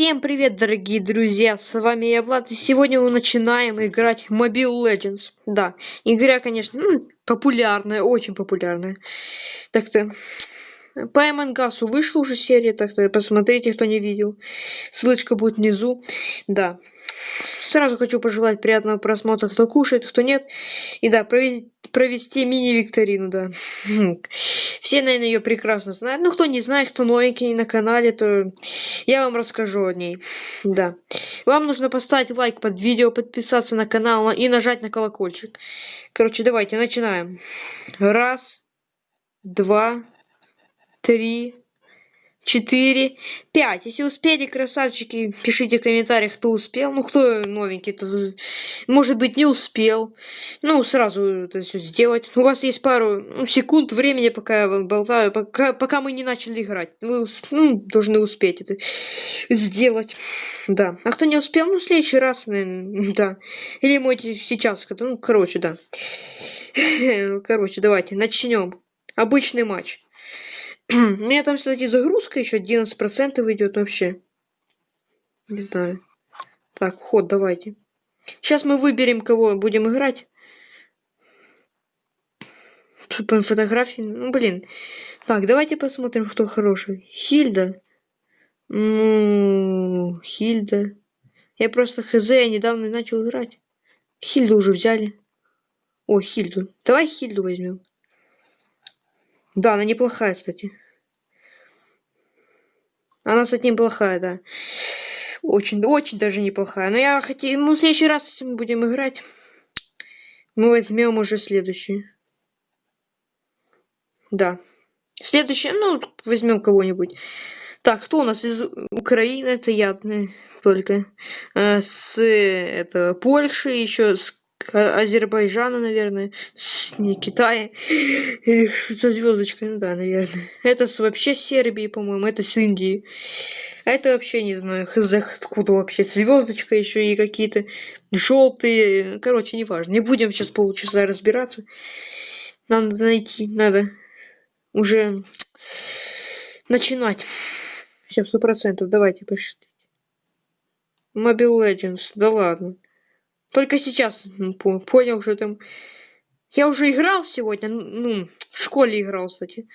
Всем привет, дорогие друзья! С вами я, Влад, и сегодня мы начинаем играть в Mobile Legends. Да, игра, конечно, ну, популярная, очень популярная. Так-то, по Эмангасу вышла уже серия, так-то посмотрите, кто не видел. Ссылочка будет внизу. Да. Сразу хочу пожелать приятного просмотра, кто кушает, кто нет. И да, провести, провести мини-викторину, да. Все, наверное, ее прекрасно знают. Ну, кто не знает, кто новенький на канале, то я вам расскажу о ней. Да. Вам нужно поставить лайк под видео, подписаться на канал и нажать на колокольчик. Короче, давайте начинаем. Раз, два, три, четыре, пять. Если успели, красавчики, пишите в комментариях, кто успел. Ну, кто новенький, то, может быть, не успел. Ну, сразу это все сделать. У вас есть пару ну, секунд времени, пока я болтаю, пока, пока мы не начали играть. Вы ну, должны успеть это сделать. Да. А кто не успел, ну, в следующий раз, наверное, да. Или можете сейчас, ну, короче, да. Короче, давайте, начнем. Обычный матч. У меня там, кстати, загрузка еще 11% идет вообще. Не знаю. Так, вход давайте. Сейчас мы выберем, кого будем играть. По фотографии. Ну, блин. Так, давайте посмотрим, кто хороший. Хильда. Ну, Хильда. Я просто хз, я недавно начал играть. Хильду уже взяли. О, Хильду. Давай Хильду возьмем. Да, она неплохая, кстати. Она, кстати, неплохая, да. Очень, очень даже неплохая. Но я хотел... Ну, в следующий раз, если мы будем играть, мы возьмем уже следующий. Да. Следующий, ну, возьмем кого-нибудь. Так, кто у нас из Украины? Это я только. Э, с это Польши, еще с Азербайджана, наверное, с не Китая, или со звездочкой, ну да, наверное. Это с, вообще Сербии, по-моему, это с Индии. А это вообще не знаю, откуда вообще звездочка еще и какие-то желтые. Короче, неважно. Не будем сейчас полчаса разбираться. Надо найти, надо уже начинать. Все, сто процентов. Давайте пошли. Mobile Legends, да ладно. Только сейчас понял, что там... Я уже играл сегодня, ну, в школе играл, кстати.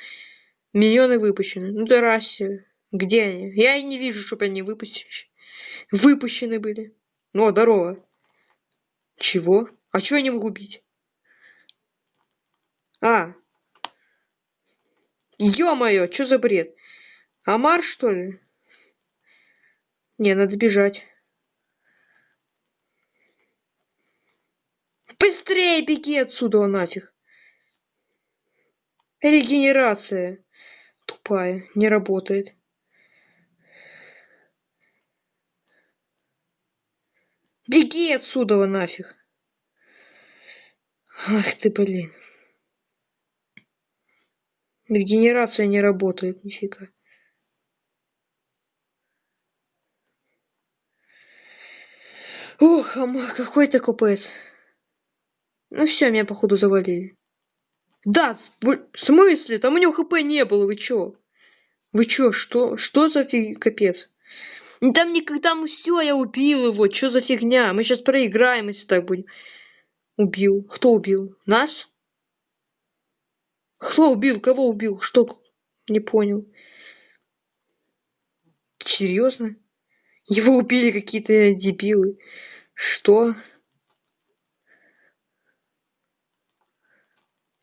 Миллионы выпущены. Ну, да расе. Где они? Я и не вижу, чтобы они выпущены. Выпущены были. Ну, здорово. Чего? А чего я не могу бить? А. Ё-моё, что за бред? Амар, что ли? Не, надо бежать. Быстрее беги отсюда нафиг. Регенерация. Тупая, не работает. Беги отсюда нафиг. Ах ты, блин. Регенерация не работает, нифига. Ух, а какой-то купец. Ну все, меня походу завалили. Да, в смысле? Там у него хп не было, вы чё? Вы чё, что? Что за фиг... капец? Там никогда, мы все, я убил его, что за фигня? Мы сейчас проиграем, если так будем. Убил. Кто убил? Нас? Кто убил? Кого убил? Что? Не понял. Серьезно? Его убили какие-то дебилы. Что?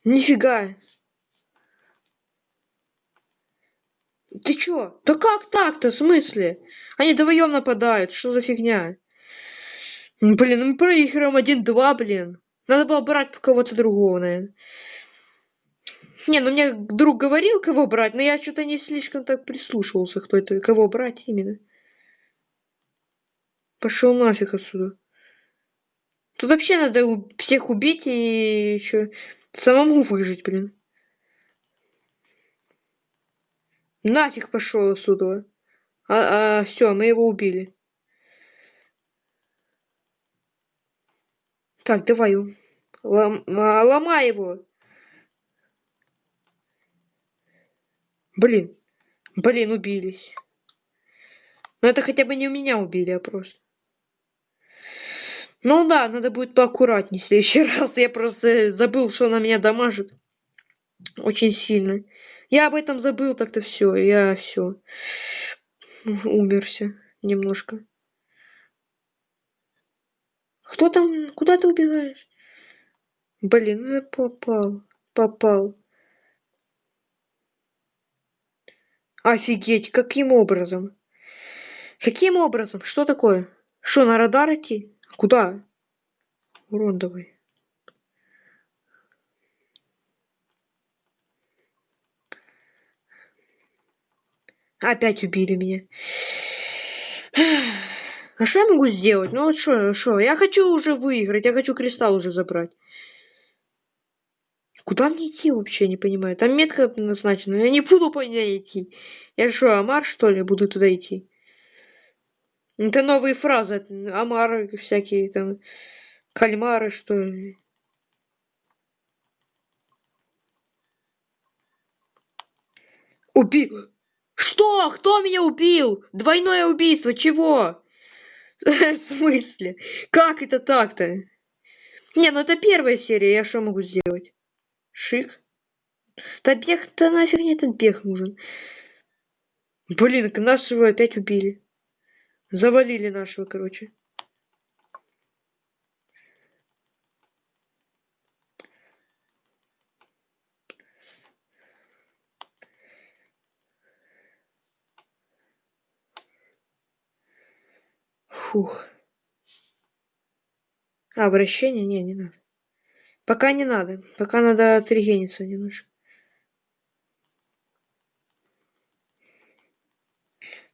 Нифига. Ты чё? Да как так-то? В смысле? Они вдвоем нападают. Что за фигня? Блин, ну мы проигрываем один-два, блин. Надо было брать кого-то другого, наверное. Не, ну мне друг говорил, кого брать, но я что-то не слишком так прислушивался, кто это, кого брать именно. Пошел нафиг отсюда. Тут вообще надо всех убить и еще Самому выжить, блин. Нафиг пошел отсюда. А, а все, мы его убили. Так, давай. Лом, а, ломай его. Блин. Блин, убились. Но это хотя бы не у меня убили, а просто. Ну да, надо будет поаккуратнее в следующий раз. Я просто забыл, что она меня дамажит. Очень сильно. Я об этом забыл, так-то все. Я все. Умерся немножко. Кто там? Куда ты убегаешь? Блин, ну я попал. Попал. Офигеть, каким образом? Каким образом? Что такое? Что, на радар идти? Куда? Урон давай. Опять убили меня. А что я могу сделать? Ну вот что, что? Я хочу уже выиграть, я хочу кристалл уже забрать. Куда мне идти вообще, не понимаю. Там метка назначена, я не буду по ней идти. Я что, Амар, что ли, буду туда идти? Это новые фразы. Амары всякие там. Кальмары, что ли. Убил! Что? Кто меня убил? Двойное убийство, чего? В смысле? Как это так-то? Не, ну это первая серия, я что могу сделать? Шик? Да бег-то нафиг мне этот бег нужен. Блин, нашего опять убили. Завалили нашего, короче. Фух. А, обращение? Не, не надо. Пока не надо. Пока надо отрегениться немножко.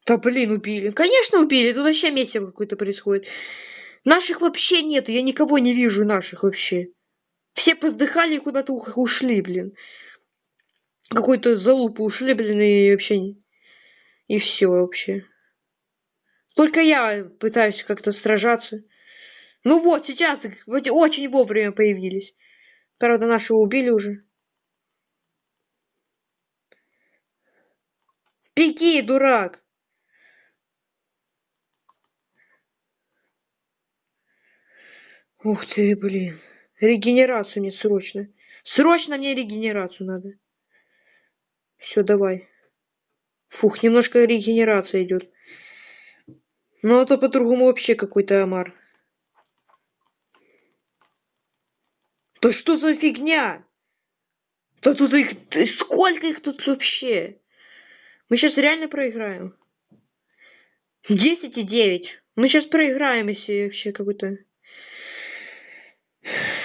Да блин, убили. Конечно, убили. Тут вообще месиво какое-то происходит. Наших вообще нету. Я никого не вижу наших вообще. Все поздыхали и куда-то ушли, блин. Какой-то залупу ушли, блин, и вообще... И все вообще. Только я пытаюсь как-то сражаться. Ну вот, сейчас очень вовремя появились. Правда, нашего убили уже. Беги, дурак! Ух ты, блин. Регенерацию мне срочно. Срочно мне регенерацию надо. Все, давай. Фух, немножко регенерация идет. Ну, а то по-другому вообще какой-то омар. Да что за фигня? Да тут их... Сколько их тут вообще? Мы сейчас реально проиграем. 10 и 9. Мы сейчас проиграем, если вообще какой-то...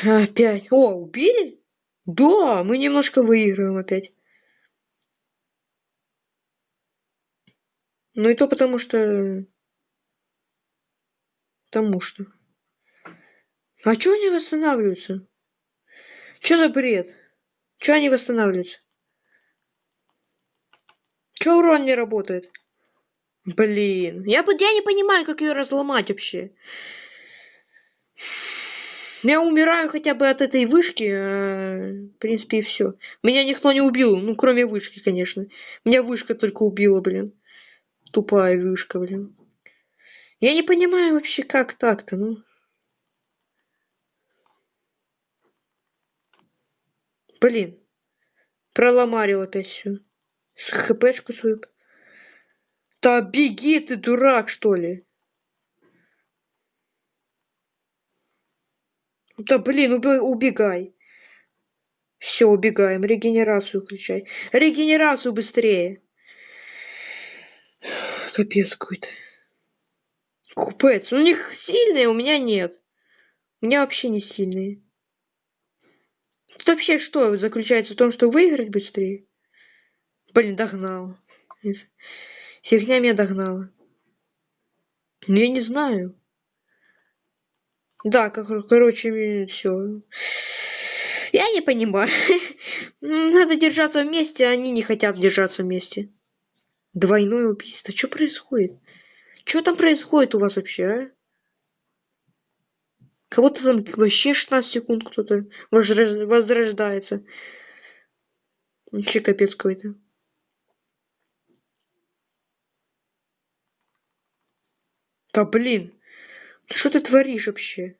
Опять. О, убили? Да, мы немножко выигрываем опять. Ну и то потому что... Потому что... А чё они восстанавливаются? Чё за бред? Чё они восстанавливаются? Чё урон не работает? Блин, я, я не понимаю, как ее разломать вообще. Я умираю хотя бы от этой вышки, а, в принципе, и все. Меня никто не убил, ну, кроме вышки, конечно. Меня вышка только убила, блин. Тупая вышка, блин. Я не понимаю вообще, как так-то, ну. Блин. Проломарил опять все. ХПшку свою. Да беги ты, дурак, что ли? Да блин, убегай. Все, убегаем. Регенерацию включай. Регенерацию быстрее. Капец какой-то. Купец. У них сильные, у меня нет. У меня вообще не сильные. Тут вообще что заключается в том, что выиграть быстрее? Блин, догнал. Фигня меня догнала. Ну, я не знаю. Да, как, короче, все. Я не понимаю. Надо держаться вместе, а они не хотят держаться вместе. Двойное убийство. Что происходит? Что там происходит у вас вообще, а? Кого-то там вообще 16 секунд кто-то возрождается. Вообще капец какой-то. Да блин. Что ты творишь вообще?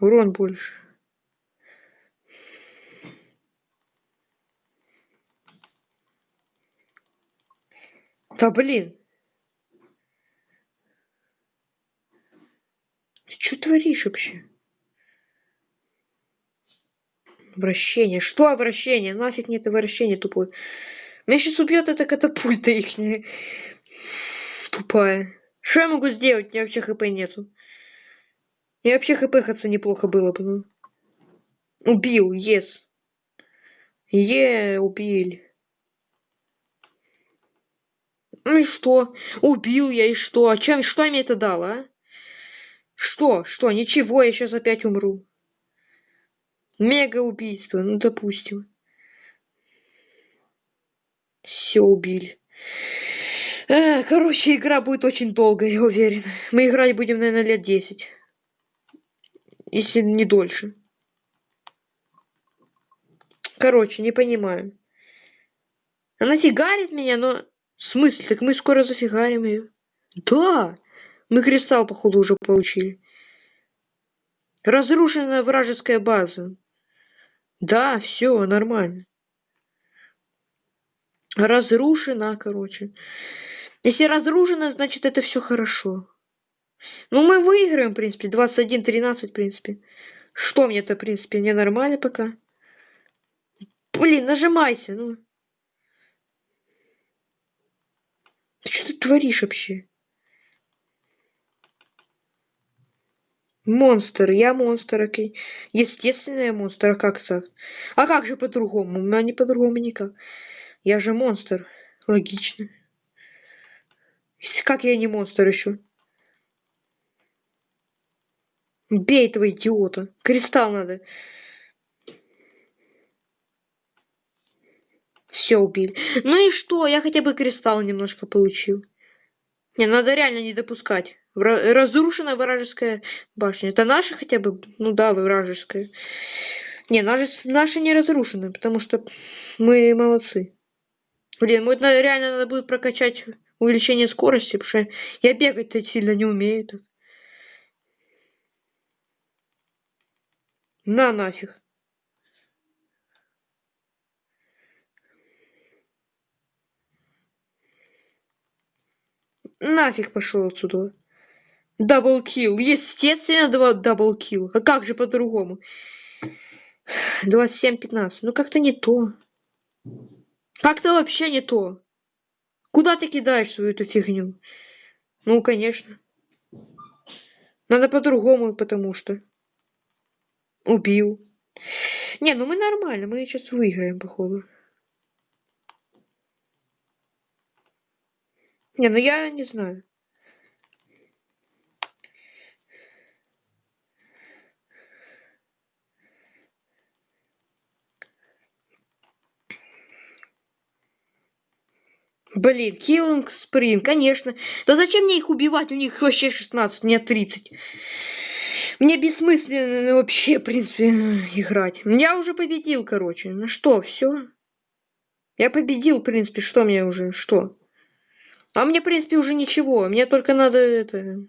Урон больше. Да блин. Ты что творишь вообще? Вращение. Что вращение? Нафиг мне это вращение тупое. Меня сейчас убьет эта катапульта ихняя. Тупая. Что я могу сделать? У меня вообще хп нету. И вообще хпхаться неплохо было бы. Убил, ес. Е, убили. Ну и что? Убил я, и что? А чем, что мне это дало, а? Что? Что? Ничего, я сейчас опять умру. Мега убийство, ну допустим. Все убили. Э, короче, игра будет очень долгая, я уверен. Мы играть будем, наверное, лет 10. Если не дольше. Короче, не понимаю. Она фигарит меня, но... В смысле? Так мы скоро зафигарим ее. Да! Мы кристалл, походу, уже получили. Разрушенная вражеская база. Да, все нормально. Разрушена, короче. Если разрушено, значит это все хорошо. Ну, мы выиграем, в принципе. 21-13, в принципе. Что мне-то, в принципе, не нормально пока. Блин, нажимайся, ну. Ты что ты творишь вообще? Монстр, я монстр, окей. Естественно, я монстр, а как так? А как же по-другому? А не по-другому никак. Я же монстр. Логично. Как я не монстр еще? Бей этого идиота. Кристалл надо. Все убили. Ну и что? Я хотя бы кристалл немножко получил. Не, надо реально не допускать. Разрушена вражеская башня. Это наша хотя бы? Ну да, вражеская. Не, наша, наша не разрушена, потому что мы молодцы. Блин, вот реально надо будет прокачать увеличение скорости, потому что я бегать-то сильно не умею. Так. На нафиг. Нафиг пошел отсюда. Double kill. Естественно, два double kill. А как же по-другому? 27-15. Ну как-то не то. Как-то вообще не то. Куда ты кидаешь свою эту фигню? Ну, конечно. Надо по-другому, потому что. Убил. Не, ну мы нормально, мы сейчас выиграем, походу. Не, ну я не знаю. Блин, Киллинг Сприн, конечно. Да зачем мне их убивать? У них вообще 16, у меня 30. Мне бессмысленно вообще, в принципе, играть. Я уже победил, короче. Ну что, все? Я победил, в принципе, что мне уже, что? А мне, в принципе, уже ничего. Мне только надо это...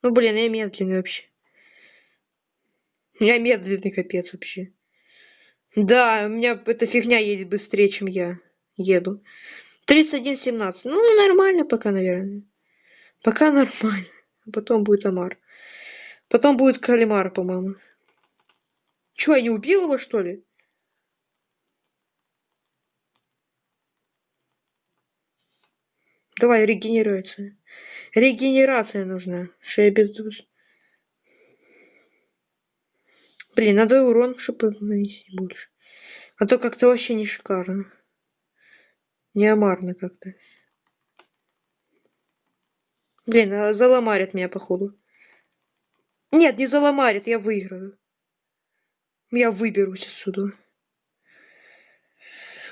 Ну, блин, я медленный вообще. Я медленный капец вообще. Да, у меня эта фигня едет быстрее, чем я еду. 31-17. Ну, нормально пока, наверное. Пока нормально. Потом будет Амар. Потом будет Калимар, по-моему. Чё, я не убил его, что ли? Давай, регенерация. Регенерация нужна. Без... Блин, надо урон, чтобы нанести больше. А то как-то вообще не шикарно. Неомарно как-то. Блин, а заломарят меня, походу. Нет, не заломарят, я выиграю. Я выберусь отсюда.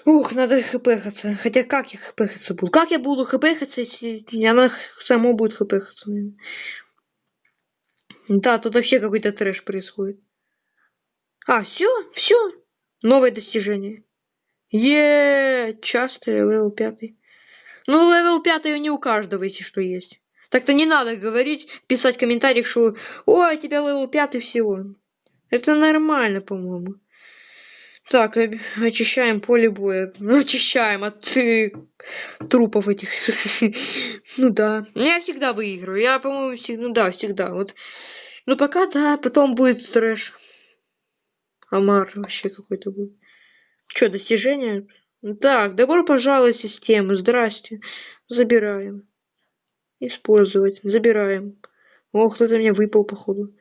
Ух, надо хпхаться. Хотя как я хпхаться буду? Как я буду хпхаться, если она само будет хпхаться? Да, тут вообще какой-то трэш происходит. А, все, все. Новое достижение. Е, часто левел пятый. Ну, левел пятый не у каждого, если что есть. Так-то не надо говорить, писать в комментариях, что «Ой, у тебя level пятый всего». Это нормально, по-моему. Так, очищаем поле боя. Ну, очищаем от э, трупов этих. ну да. Я всегда выигрываю. Я, по-моему, всегда, ну да, всегда. Вот. Ну пока да, потом будет трэш. Амар вообще какой-то будет. Что, достижение? Так, добро пожаловать в систему. Здрасте. Забираем. Использовать. Забираем. О, кто-то мне выпал, походу.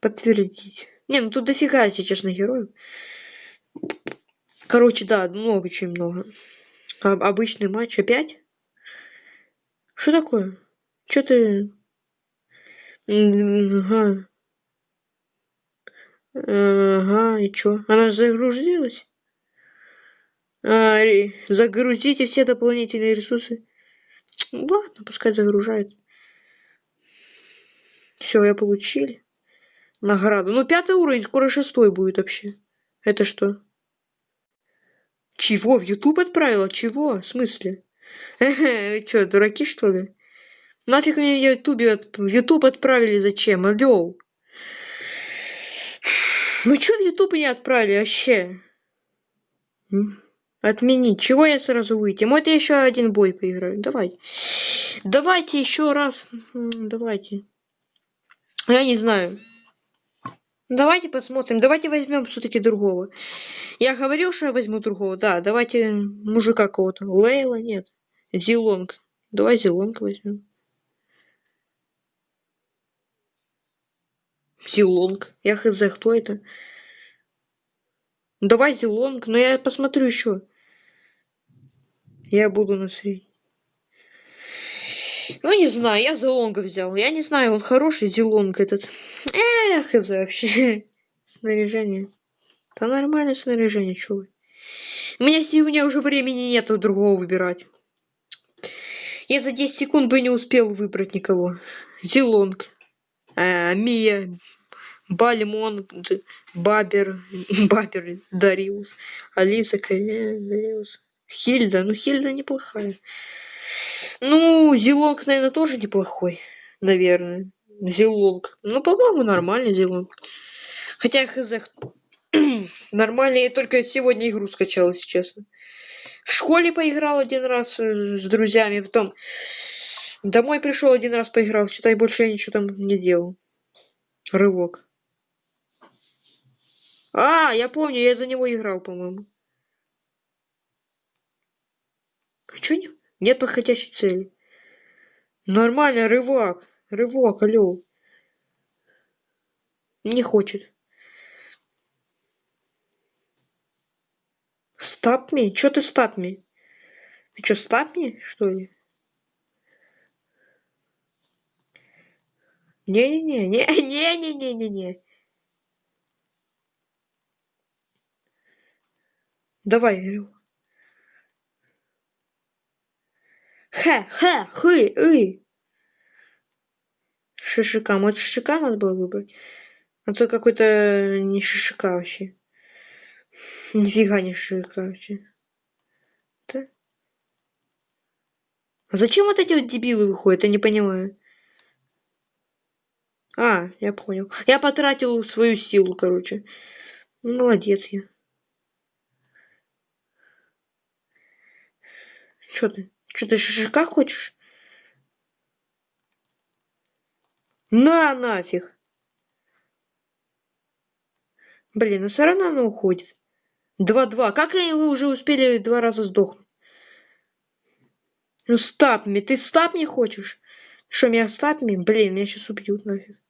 Подтвердить. Не, ну тут дофига, если честно, героев. Короче, да, много, очень много. А, обычный матч опять? Что такое? Что ты... Ага. Ага, и чё? Она загрузилась? А, загрузите все дополнительные ресурсы. Ладно, пускай загружает. Все, я получил награду. Ну, пятый уровень, скоро шестой будет вообще. Это что? Чего? В YouTube отправила? Чего? В смысле? Вы что, дураки, что ли? Нафиг мне в YouTube, в YouTube отправили зачем? Алло. Ну что в YouTube не отправили вообще? Отменить. Чего я сразу выйти? Вот я еще один бой поиграю. Давай. Давайте еще раз. Давайте. Я не знаю. Давайте посмотрим. Давайте возьмем все-таки другого. Я говорил, что я возьму другого. Да, давайте мужика кого-то. Лейла, нет. Зилонг. Давай Зилонг возьмем. Зилонг. Я хз, кто это? Давай Зилонг, но я посмотрю еще. Я буду на средний. Ну, не знаю, я Зелонга взял. Я не знаю, он хороший Зелонг этот. Эх, это вообще. Снаряжение. Да нормальное снаряжение, чё вы. У меня сегодня уже времени нету другого выбирать. Я за 10 секунд бы не успел выбрать никого. Зелонг. А, Мия. Бальмон. Бабер. Бабер. Дариус. Алиса. Дариус. Хильда. Ну, Хильда неплохая. Ну, Зилонг, наверное, тоже неплохой. Наверное. Зилонг. Ну, по-моему, нормальный Зилонг. Хотя, хз, нормально. Я только сегодня игру скачал, если честно. В школе поиграл один раз э, с друзьями, потом домой пришел один раз поиграл. Считай, больше я ничего там не делал. Рывок. А, я помню, я за него играл, по-моему. А чё не... Нет подходящей цели. Нормально, рывак. Рывок, алло. Не хочет. Стапми? Чё ты стапми? Ты чё, стапми, что ли? Не-не-не, не-не-не-не-не-не. Давай, говорю. Ха, ха, хы, ы. Шишика. Вот шишика надо было выбрать. А то какой-то не шишика вообще. Нифига не шишика вообще. Да? А зачем вот эти вот дебилы выходят? Я не понимаю. А, я понял. Я потратил свою силу, короче. Молодец я. Чё ты? Что ты шашлыка хочешь? На нафиг. Блин, ну все равно она уходит. Два-два. Как вы уже успели два раза сдохнуть? Ну стапми. Ты стапни хочешь? Что, меня стапми? Блин, меня сейчас убьют нафиг.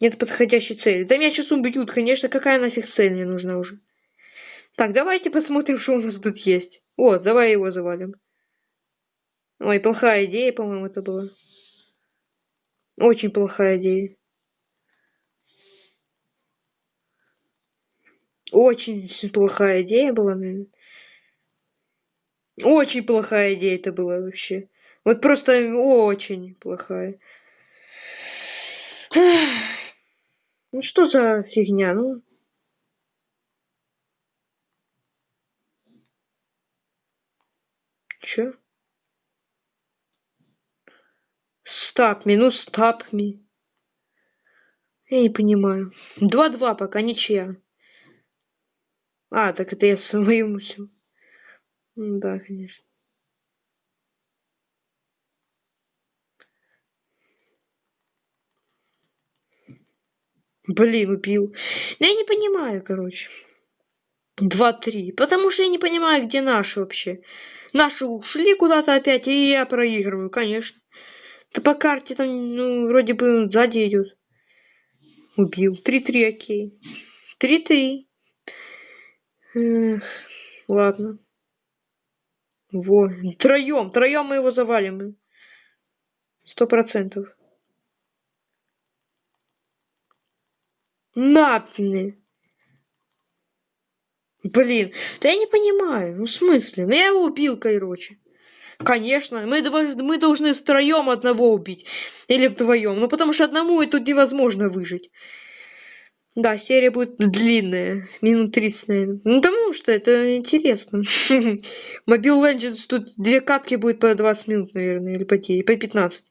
Нет подходящей цели. Да меня сейчас убьют, конечно. Какая нафиг цель мне нужна уже? Так, давайте посмотрим, что у нас тут есть. Вот, давай его завалим. Ой, плохая идея, по-моему, это была. Очень плохая идея. Очень плохая идея была, наверное. Очень плохая идея это была вообще. Вот просто очень плохая. Ну что за фигня, ну? Чё? Стап ми, ну стап ми. Я не понимаю. 2-2 пока, ничья. А, так это я своему все. Да, конечно. Блин, убил. Ну, я не понимаю, короче. Два-три. Потому что я не понимаю, где наши вообще. Наши ушли куда-то опять, и я проигрываю, конечно. Да по карте там, ну, вроде бы сзади идет. Убил. Три-три, окей. Три-три. ладно. Во. Троем, троем мы его завалим. Сто процентов. Напни. Блин, да я не понимаю, ну в смысле? Ну я его убил, короче. Конечно, мы, мы должны втроем одного убить. Или вдвоем. Ну потому что одному и тут невозможно выжить. Да, серия будет длинная. Минут 30, наверное. Ну потому что это интересно. Mobile Legends тут две катки будет по 20 минут, наверное, или по 10, по 15.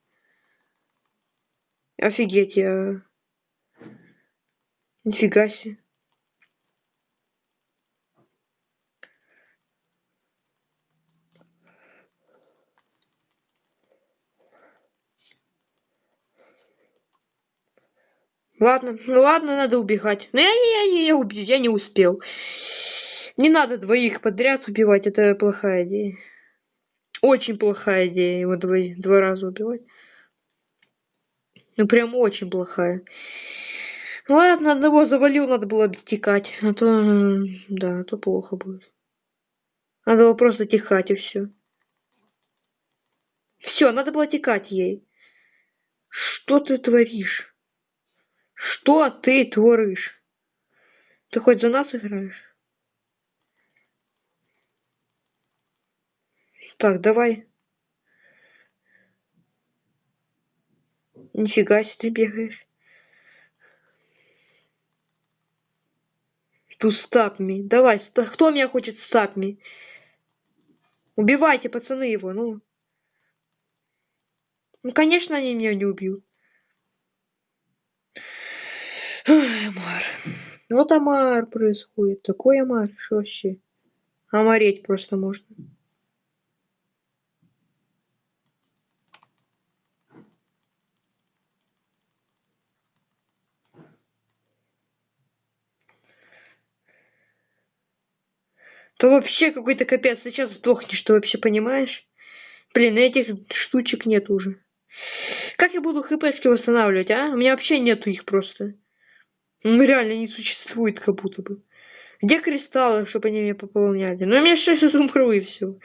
Офигеть, я... Нифига себе. Ладно, ну ладно, надо убегать. Но я, я, я, я, убью, я не успел. Не надо двоих подряд убивать, это плохая идея. Очень плохая идея его два, два раза убивать. Ну прям очень плохая. Ладно, одного завалил, надо было обтекать. А то, да, а то плохо будет. Надо было просто текать и все. Все, надо было текать ей. Что ты творишь? Что ты творишь? Ты хоть за нас играешь? Так, давай. Нифига себе ты бегаешь. To stop me. Давай, кто меня хочет me? Убивайте, пацаны, его, ну. Ну, конечно, они меня не убьют. Амар. Вот Амар происходит. Такой Амар, что вообще? Омареть просто можно. То вообще какой-то капец. Сейчас сдохнешь, ты вообще понимаешь? Блин, этих штучек нет уже. Как я буду хпшки восстанавливать, а? У меня вообще нету их просто. Ну, реально не существует как будто бы. Где кристаллы, чтобы они меня пополняли? Ну, я сейчас умру и все.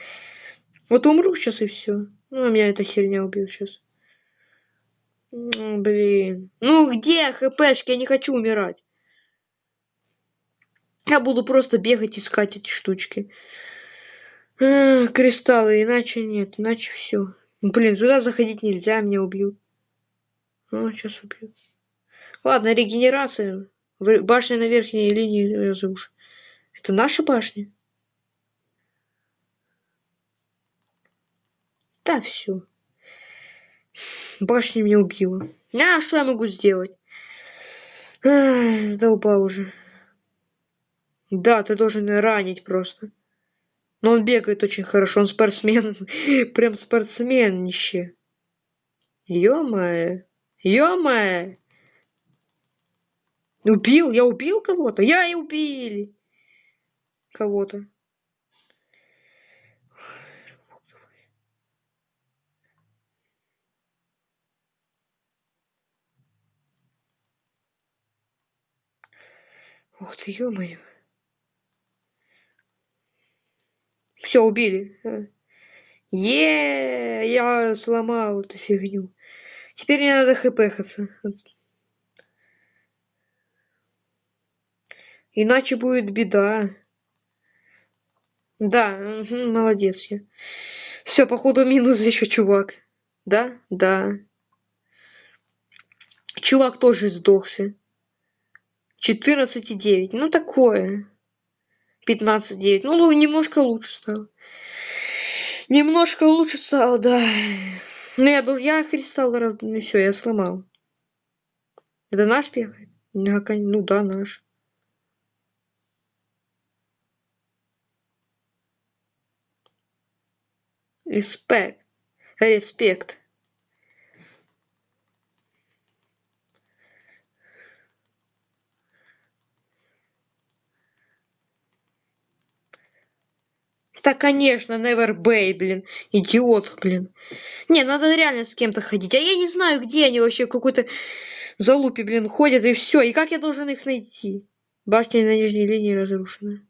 Вот умру сейчас и все. Ну, меня эта херня убьет сейчас. Ну, блин. Ну, где хпшки? Я не хочу умирать. Я буду просто бегать, искать эти штучки. А, кристаллы, иначе нет, иначе все. Блин, сюда заходить нельзя, меня убьют. Ну, сейчас убьют. Ладно, регенерация. Башня на верхней линии разруш. Это наша башня? Да, все. Башня меня убила. А, что я могу сделать? Ах, задолбал уже. Да, ты должен ранить просто. Но он бегает очень хорошо, он спортсмен. Прям спортсменище. Ё-моё. Ё-моё. Убил? Я убил кого-то? Я и убили. Кого-то. Ух ты, ё-моё. Все, убили. Е, я сломал эту фигню. Теперь мне надо хпхаться. Иначе будет беда. Да, молодец я. Все, походу минус еще чувак. Да? Да. Чувак тоже сдохся. 14,9. Ну такое. 15-9. Ну, немножко лучше стало. Немножко лучше стало, да. Ну я я кристалл раз, все, я сломал. Это наш пех? Ну да, наш. Респект. Респект. Да, конечно, Never Bay, блин. Идиот, блин. Не, надо реально с кем-то ходить. А я не знаю, где они вообще какой-то залупе, блин, ходят, и все. И как я должен их найти? Башня на нижней линии разрушена.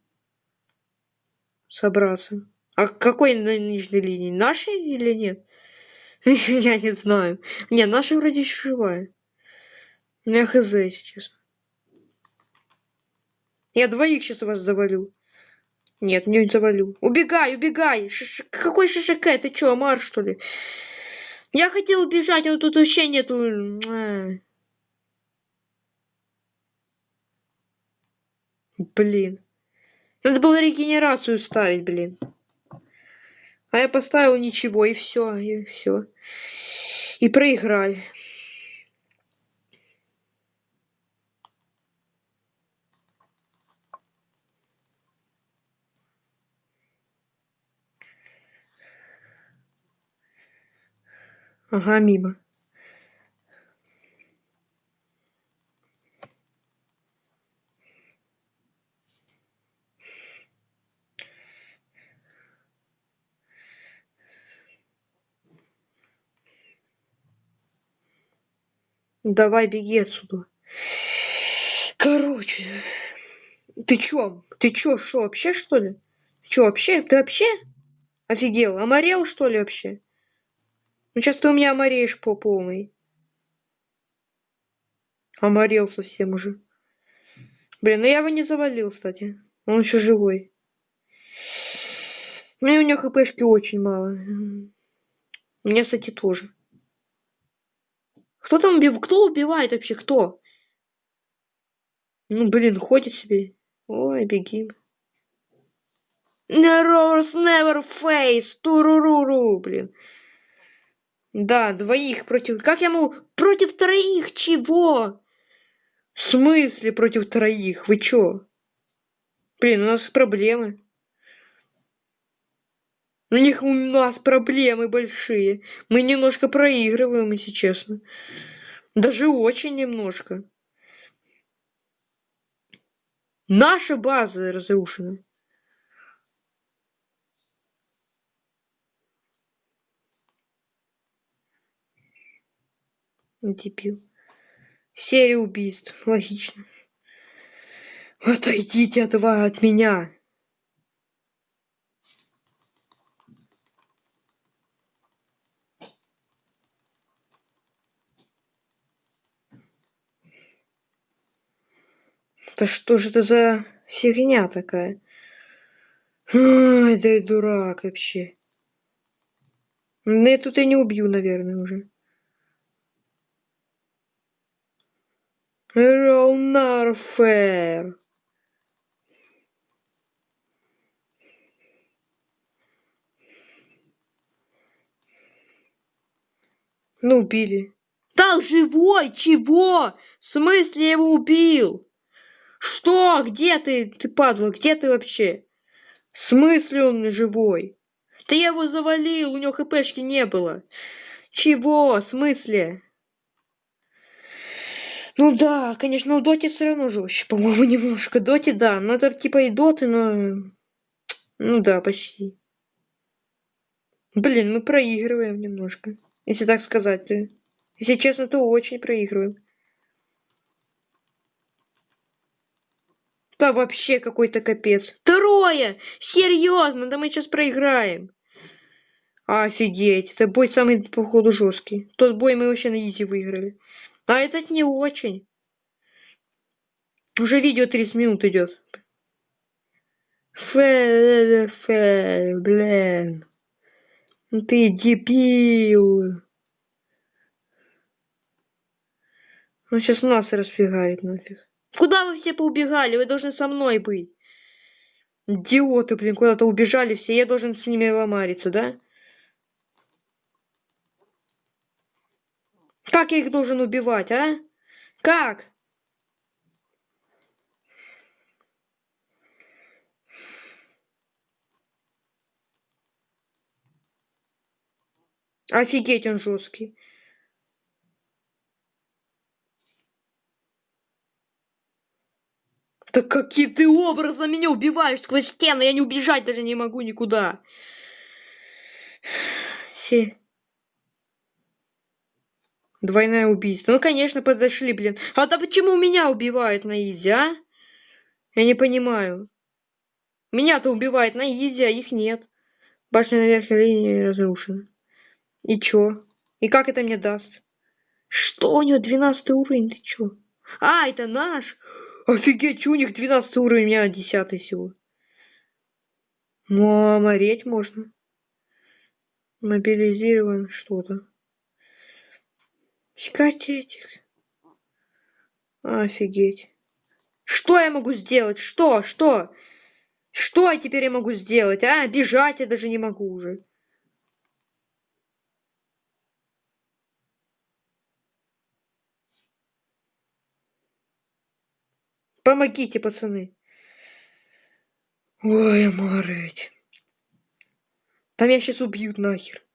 Собраться. А какой на нижней линии? Нашей или нет? Я не знаю. Не, наша вроде еще живая. Я хз, сейчас. Я двоих сейчас вас завалю. Нет, не завалю. Убегай, убегай! Шиш... Какой ШШК? Ты чё, Амар, что ли? Я хотел убежать, но тут вообще нету... Блин. Надо было регенерацию ставить, блин. А я поставил ничего, и все, и все. И проиграли. Ага, мимо. Давай, беги отсюда. Короче, ты чё? Ты чё, шо, вообще, что ли? Чё, вообще? Ты вообще? Офигел? Оморел, что ли, вообще? Ну сейчас ты у меня омареешь по полной. Оморел совсем уже. Блин, ну я его не завалил, кстати. Он еще живой. Ну и у него хпшки очень мало. У меня, кстати, тоже. Кто там убив... Кто убивает вообще? Кто? Ну, блин, ходит себе. Ой, беги. Never, never face. Туруруру, блин. Да, двоих против... Как я могу... Против троих чего? В смысле против троих? Вы чё? Блин, у нас проблемы. У них у нас проблемы большие. Мы немножко проигрываем, если честно. Даже очень немножко. Наша база разрушена. Дебил. Серия убийств. Логично. Отойдите от, от меня. Да что же это за фигня такая? Ай, да и дурак вообще. Да я тут и не убью, наверное, уже. Ролнарфер. Ну, убили. Да, живой! Чего? В смысле я его убил? Что? Где ты? Ты падла, где ты вообще? В смысле он живой? Да я его завалил, у него хпшки не было. Чего? В смысле? Ну да, конечно, у Доти все равно жестче, по-моему, немножко. Доти, да, ну это типа и Доты, но... Ну да, почти. Блин, мы проигрываем немножко. Если так сказать. Если честно, то очень проигрываем. Да вообще какой-то капец. Второе! Серьезно, да мы сейчас проиграем. Офигеть, это бой самый, походу, жесткий. Тот бой мы вообще на изи выиграли. А этот не очень. Уже видео 30 минут идет. Фэ, фэ, блин. Ты дебил. Он сейчас нас распигарит нафиг. Куда вы все поубегали? Вы должны со мной быть. Идиоты, блин, куда-то убежали все. Я должен с ними ломариться, да? Как я их должен убивать, а? Как? Офигеть, он жесткий. Так каким ты образом меня убиваешь сквозь стены? Я не убежать даже не могу никуда. Все. Двойное убийство. Ну, конечно, подошли, блин. А да почему меня убивают на изи, а? Я не понимаю. Меня-то убивает на изи, а их нет. Башня наверх линии разрушена. И чё? И как это мне даст? Что у него 12 уровень? Ты чё? А, это наш? Офигеть, что у них 12 уровень, у меня 10 всего. Ну, а мореить можно. Мобилизирован что-то. Фигайте этих. Офигеть. Что я могу сделать? Что? Что? Что я теперь я могу сделать? А, бежать я даже не могу уже. Помогите, пацаны. Ой, морить. Там меня сейчас убьют нахер.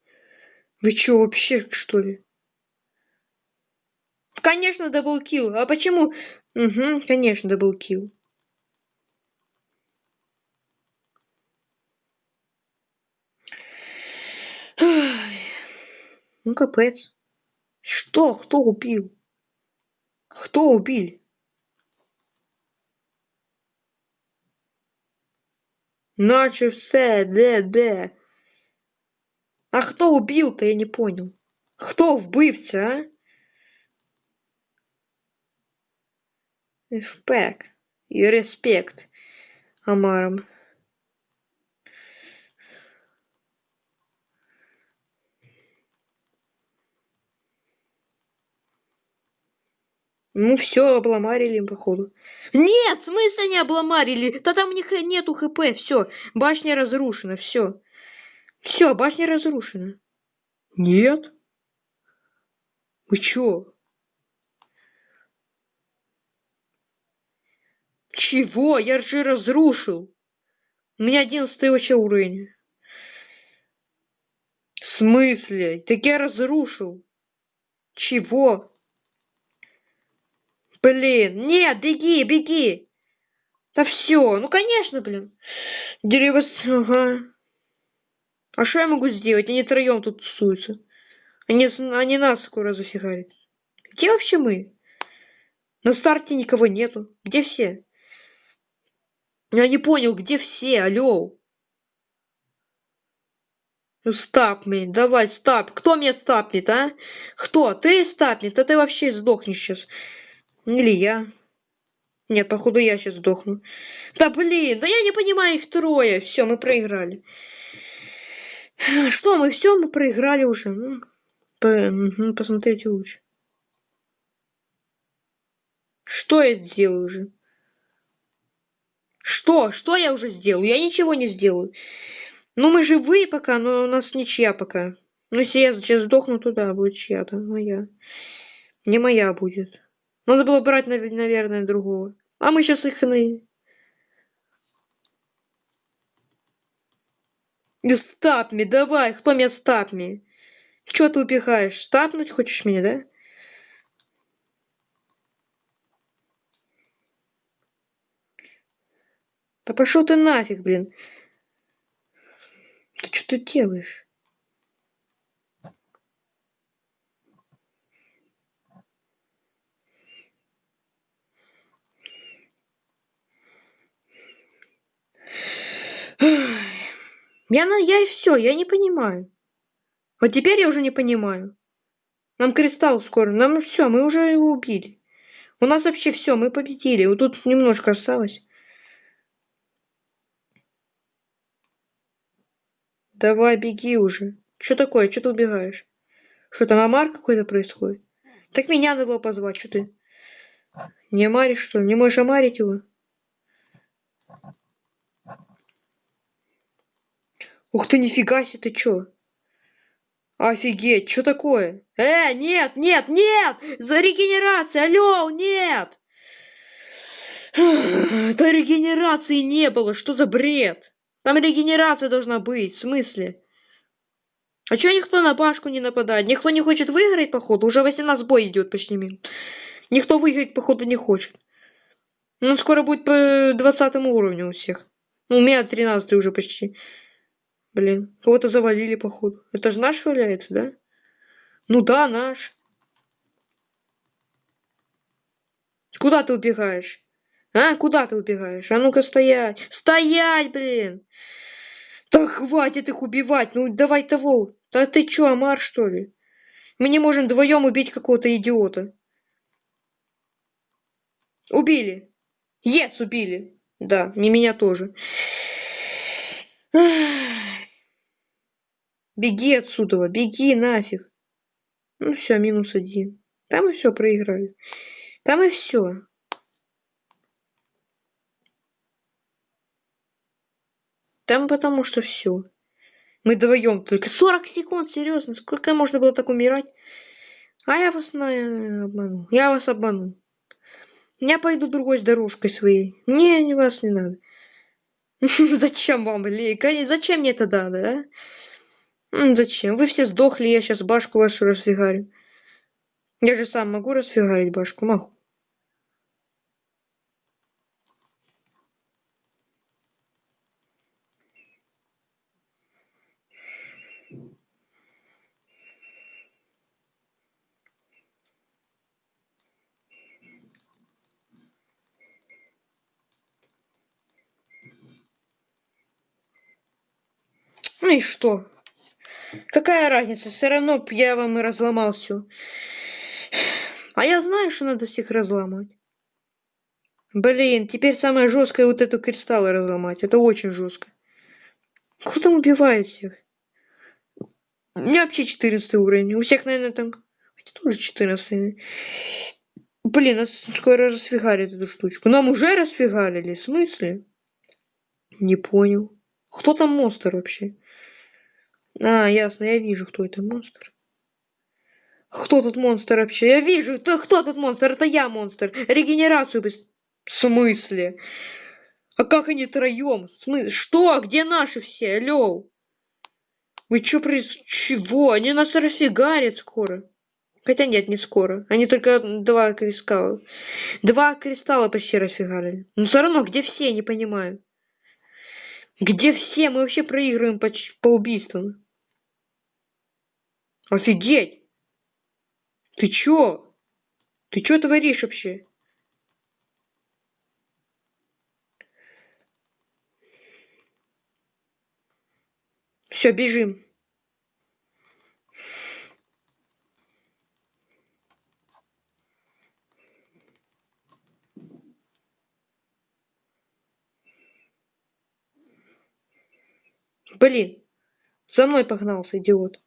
Вы чё, вообще, что ли? Конечно, даблкил. А почему? Угу, конечно, даблкил. Ну, капец. Что? Кто убил? Кто убил? Наче все, де, де? А хто убил-то, я не понял. Хто вбивця, а? Респект и респект Амарам. Ну все, обломарили походу. Нет, в смысле не обломарили? Да там у них нету хп, все. Башня разрушена, все. Все, башня разрушена. Нет? Вы чё? Чего? Я же разрушил. У меня одиннадцатый вообще уровень. В смысле? Так я разрушил. Чего? Блин, нет, беги, беги. Да все, ну конечно, блин. Дерево... Ага. А что я могу сделать? Они троем тут тусуются. Они, они нас скоро зафигарят. Где вообще мы? На старте никого нету. Где все? Я не понял, где все? Алло. Ну, стапни, давай, стап. Кто меня стапнет, а? Кто? Ты стапнет? А ты вообще сдохнешь сейчас. Или я. Нет, походу я сейчас сдохну. Да блин, да я не понимаю их трое. Все, мы проиграли. Что, мы все, мы проиграли уже. Ну, по, посмотрите лучше. Что я сделаю уже? Что? Что я уже сделал? Я ничего не сделаю. Ну, мы живые пока, но у нас ничья пока. Ну, если я сейчас сдохну, то да, будет чья-то. Моя. Не моя будет. Надо было брать, наверное, другого. А мы сейчас их на... Стапми, давай, кто меня стапми? Чё ты убегаешь? Стапнуть хочешь меня, да? Да пошел ты нафиг, блин. Ты что ты делаешь? Я, я и все, я не понимаю. Вот теперь я уже не понимаю. Нам кристалл скоро, нам все, мы уже его убили. У нас вообще все, мы победили. Вот тут немножко осталось. Давай, беги уже. Что такое? Что ты убегаешь? Что там, Амар какой-то происходит? Так меня надо было позвать, что ты? Не Амаришь, что ли? Не можешь Амарить его? Ух ты, нифига себе, ты чё? Офигеть, что такое? Э, нет, нет, нет! За регенерация, алло, нет! Да регенерации не было, что за бред? Там регенерация должна быть, в смысле? А чё никто на башку не нападает? Никто не хочет выиграть, походу? Уже 18 бой идет почти минут. Никто выиграть, походу, не хочет. Ну, скоро будет по 20 уровню у всех. Ну, у меня 13 уже почти. Блин, кого-то завалили, походу. Это же наш валяется, да? Ну да, наш. Куда ты убегаешь? А, куда ты убегаешь? А ну-ка стоять. Стоять, блин! Да хватит их убивать. Ну давай того. Да ты чё, Амар, что ли? Мы не можем вдвоем убить какого-то идиота. Убили. Ец убили. Да, не меня тоже. Беги отсюда, беги нафиг. Ну все, минус один. Там и все проиграли. Там и все. Там потому что все. Мы вдвоем только 40 секунд, серьезно. Сколько можно было так умирать? А я вас на... обману. Я вас обману. Я пойду другой с дорожкой своей. Не вас не надо. Зачем вам, блин? Зачем мне это надо, а? Зачем? Вы все сдохли, я сейчас башку вашу расфигарю. Я же сам могу расфигарить башку, могу. Ну и что? Какая разница? Все равно я вам и разломал все. А я знаю, что надо всех разломать. Блин, теперь самое жесткое вот эту кристаллы разломать. Это очень жестко. Кто там убивает всех? У меня вообще 14 уровень. У всех, наверное, там... Хотя тоже 14. Блин, нас скоро расфигарит эту штучку. Нам уже расфигарили? В смысле? Не понял. Кто там монстр вообще? А, ясно, я вижу, кто это монстр. Кто тут монстр вообще? Я вижу, это кто тут монстр? Это я монстр. Регенерацию без... В смысле? А как они троем? В смысле? Что? Где наши все? Алло? Вы чё при... Чего? Они нас расфигарят скоро. Хотя нет, не скоро. Они только два кристалла. Два кристалла почти расфигарили. Но все равно, где все, не понимаю. Где все? Мы вообще проигрываем по, по убийствам. Офигеть! Ты чё? Ты чё творишь вообще? Все, бежим. Блин, за мной погнался, идиот.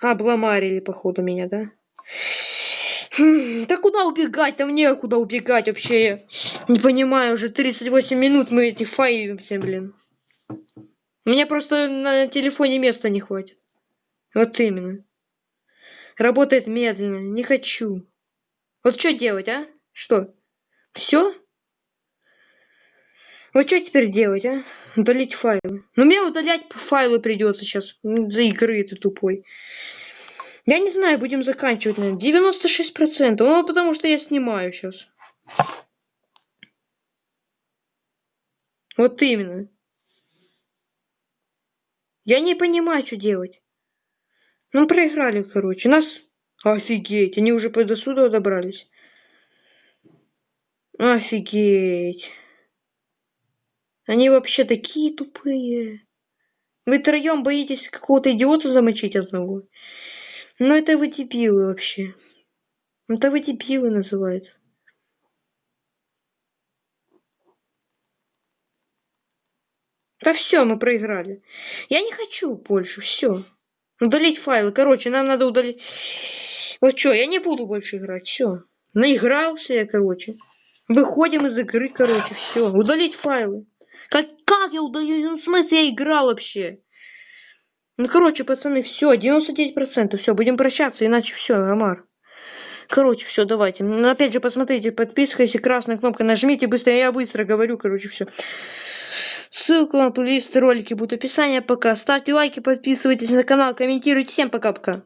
Обломарили, походу, меня, да? Хм, да куда убегать? Там некуда убегать вообще. Не понимаю, уже 38 минут мы эти фаивимся, блин. Мне просто на телефоне места не хватит. Вот именно. Работает медленно. Не хочу. Вот что делать, а? Что? Все? Вот что теперь делать, а? Удалить файлы. Ну, мне удалять файлы придется сейчас. За игры ты тупой. Я не знаю, будем заканчивать, наверное. 96%. Ну, потому что я снимаю сейчас. Вот именно. Я не понимаю, что делать. Ну, проиграли, короче. Нас... Офигеть, они уже до сюда добрались. Офигеть. Они вообще такие тупые. Вы троем боитесь какого-то идиота замочить одного? Ну это вы дебилы вообще. Это вы дебилы называется. Да все, мы проиграли. Я не хочу больше, все. Удалить файлы. Короче, нам надо удалить. Вот что, я не буду больше играть. Все. Наигрался я, короче. Выходим из игры, короче, все. Удалить файлы. Как, как я удаю? Ну, в смысле я играл вообще? Ну, короче, пацаны, все, 99%, все, будем прощаться, иначе все, Амар. Короче, все, давайте. Ну, опять же, посмотрите, подписывайся, красная кнопка, нажмите быстро, я быстро говорю, короче, все. Ссылку на плейлист ролики будут в описании. Пока. Ставьте лайки, подписывайтесь на канал, комментируйте. Всем пока-пока.